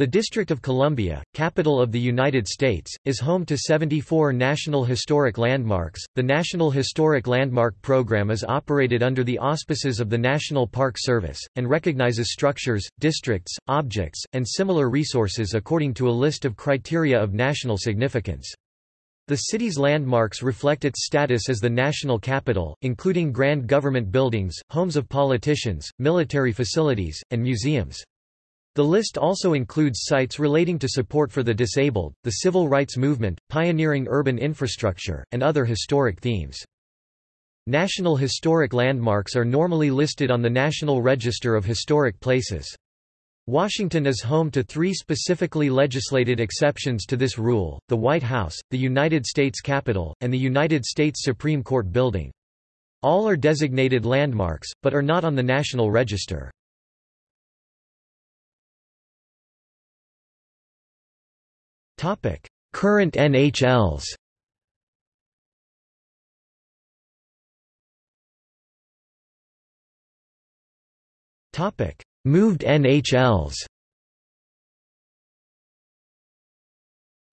The District of Columbia, capital of the United States, is home to 74 National Historic Landmarks. The National Historic Landmark Program is operated under the auspices of the National Park Service, and recognizes structures, districts, objects, and similar resources according to a list of criteria of national significance. The city's landmarks reflect its status as the national capital, including grand government buildings, homes of politicians, military facilities, and museums. The list also includes sites relating to support for the disabled, the civil rights movement, pioneering urban infrastructure, and other historic themes. National Historic Landmarks are normally listed on the National Register of Historic Places. Washington is home to three specifically legislated exceptions to this rule, the White House, the United States Capitol, and the United States Supreme Court Building. All are designated landmarks, but are not on the National Register. Current NHLs. Moved NHLs.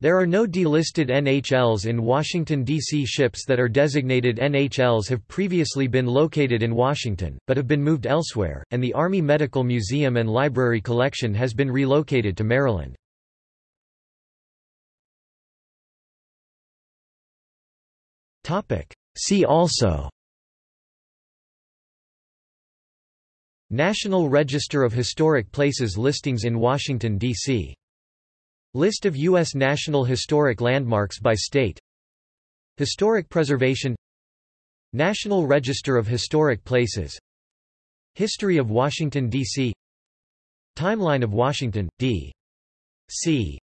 There are no delisted NHLs in Washington, D.C. Ships that are designated NHLs have previously been located in Washington, but have been moved elsewhere, and the Army Medical Museum and Library Collection has been relocated to Maryland. See also National Register of Historic Places listings in Washington, D.C. List of U.S. National Historic Landmarks by state Historic Preservation National Register of Historic Places History of Washington, D.C. Timeline of Washington, D.C.